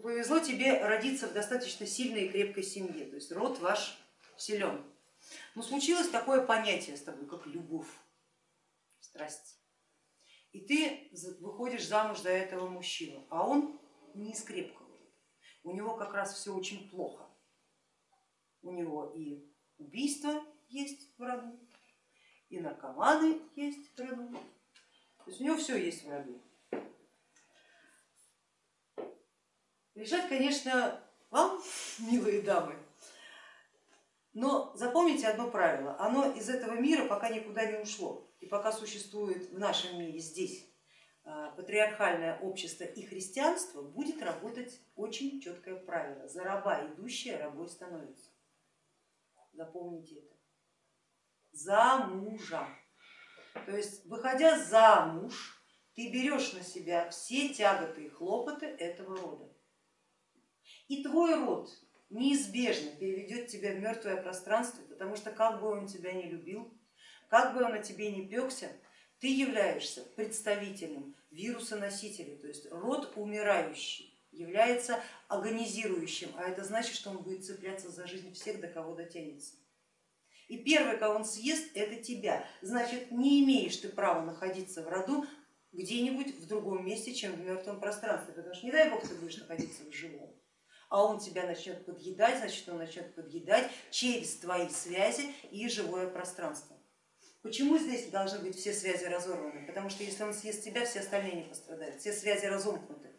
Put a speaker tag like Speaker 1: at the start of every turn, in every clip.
Speaker 1: повезло тебе родиться в достаточно сильной и крепкой семье, то есть род ваш силен. Но случилось такое понятие с тобой, как любовь, страсть. И ты выходишь замуж за этого мужчину, а он не из крепкого. У него как раз все очень плохо. У него и убийство есть в роду, и наркоманы есть в роду. То есть у него все есть в роду. Решать, конечно, вам, милые дамы, но запомните одно правило, оно из этого мира пока никуда не ушло и пока существует в нашем мире здесь а, патриархальное общество и христианство, будет работать очень четкое правило. За раба идущая рабой становится. Запомните это. За мужа. То есть выходя замуж, ты берешь на себя все тяготы и хлопоты этого рода. И твой род неизбежно переведет тебя в мертвое пространство, потому что как бы он тебя не любил, как бы он о тебе не пекся, ты являешься представителем вируса-носителя, то есть род умирающий является агонизирующим, а это значит, что он будет цепляться за жизнь всех, до кого дотянется. И первый, кого он съест, это тебя. Значит, не имеешь ты права находиться в роду где-нибудь в другом месте, чем в мертвом пространстве, потому что не дай бог ты будешь находиться в живом а он тебя начнет подъедать, значит он начнет подъедать через твои связи и живое пространство. Почему здесь должны быть все связи разорваны? Потому что если он съест тебя, все остальные не пострадают, все связи разомкнуты.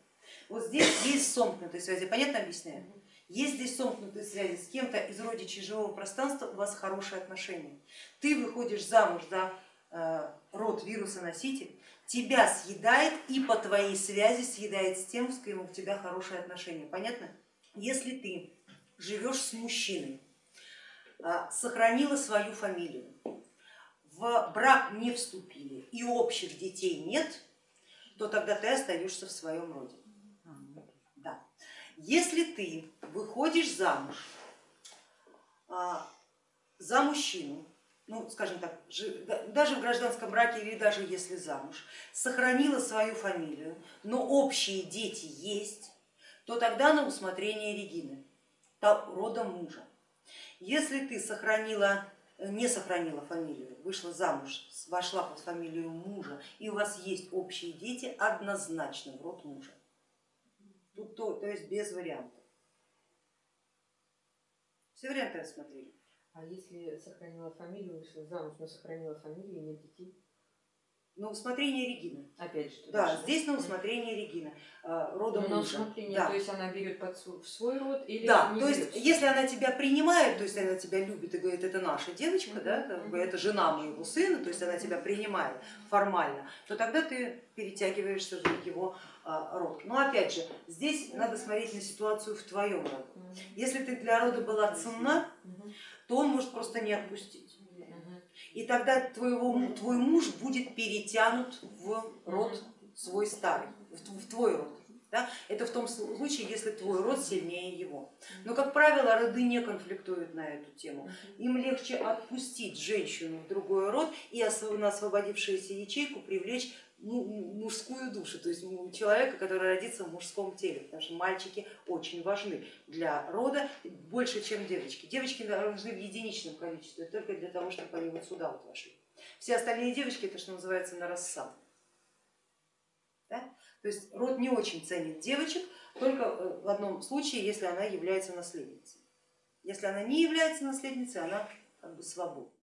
Speaker 1: Вот здесь есть сомкнутые связи, понятно объясняю? Есть здесь сомкнутые связи с кем-то из родичей живого пространства, у вас хорошие отношения. Ты выходишь замуж за э, род вируса-носитель, тебя съедает и по твоей связи съедает с тем, с кем у тебя хорошие отношения. Понятно? Если ты живешь с мужчиной, а, сохранила свою фамилию, в брак не вступили и общих детей нет, то тогда ты остаешься в своем роде. Да. Если ты выходишь замуж а, за мужчину, ну, скажем так, даже в гражданском браке или даже если замуж, сохранила свою фамилию, но общие дети есть, то тогда на усмотрение Регины, рода мужа. Если ты сохранила, не сохранила фамилию, вышла замуж, вошла под фамилию мужа и у вас есть общие дети, однозначно в род мужа. Тут то, то есть без вариантов. Все варианты рассмотрели.
Speaker 2: А если сохранила фамилию, вышла замуж, но сохранила фамилию и нет детей?
Speaker 1: На усмотрение Регины.
Speaker 2: Опять же.
Speaker 1: Да, да, здесь на усмотрение Регины, а, рода
Speaker 2: ну,
Speaker 1: мужа.
Speaker 2: Да. То есть она берет под в свой род или
Speaker 1: Да, то есть если она тебя принимает, то есть она тебя любит и говорит, это наша девочка, да, как бы, это жена моего сына, то есть она тебя принимает формально, то тогда ты перетягиваешься в его а, род. Но опять же, здесь надо смотреть на ситуацию в твоем роду. Если ты для рода была ценна, то он может просто не отпустить и тогда твоего, твой муж будет перетянут в род свой старый, в твой род. Да? Это в том случае, если твой род сильнее его. Но, как правило, роды не конфликтуют на эту тему. Им легче отпустить женщину в другой род и на освободившуюся ячейку привлечь мужскую душу, то есть человека, который родится в мужском теле, потому что мальчики очень важны для рода, больше, чем девочки. Девочки нужны в единичном количестве, только для того, чтобы они вот сюда вот вошли. Все остальные девочки, это что называется на рассаду. Да? То есть род не очень ценит девочек, только э, в одном случае, если она является наследницей. Если она не является наследницей, она как бы свободна.